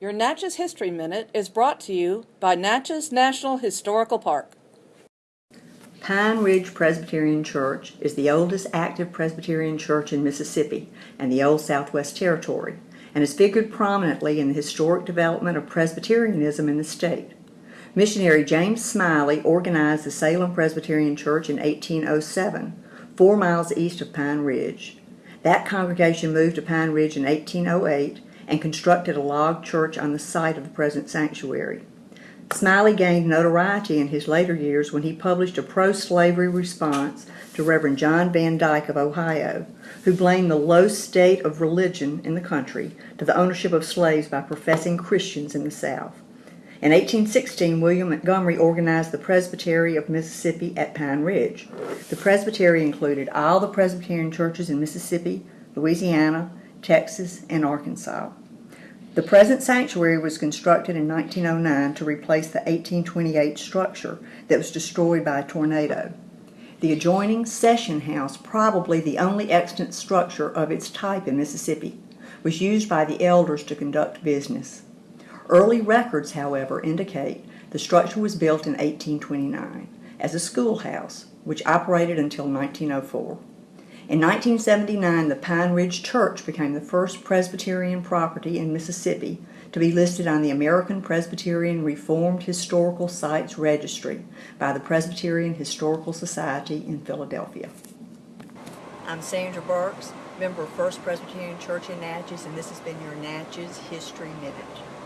Your Natchez History Minute is brought to you by Natchez National Historical Park. Pine Ridge Presbyterian Church is the oldest active Presbyterian church in Mississippi and the Old Southwest Territory, and has figured prominently in the historic development of Presbyterianism in the state. Missionary James Smylie organized the Salem Presbyterian Church in 1807, four miles east of Pine Ridge. That congregation moved to Pine Ridge in 1808 and constructed a log church on the site of the present sanctuary. Smylie gained notoriety in his later years when he published a pro-slavery response to Reverend John Van Dyke of Ohio, who blamed the low state of religion in the country to the ownership of slaves by professing Christians in the South. In 1816, William Montgomery organized the Presbytery of Mississippi at Pine Ridge. The Presbytery included all the Presbyterian churches in Mississippi, Louisiana, Texas, and Arkansas. The present sanctuary was constructed in 1909 to replace the 1828 structure that was destroyed by a tornado. The adjoining session house, probably the only extant structure of its type in Mississippi, was used by the elders to conduct business. Early records, however, indicate the structure was built in 1829 as a schoolhouse, which operated until 1904. In 1979, the Pine Ridge Church became the first Presbyterian property in Mississippi to be listed on the American Presbyterian Reformed Historical Sites Registry by the Presbyterian Historical Society in Philadelphia. I'm Sandra Burks, member of First Presbyterian Church in Natchez, and this has been your Natchez History Minute.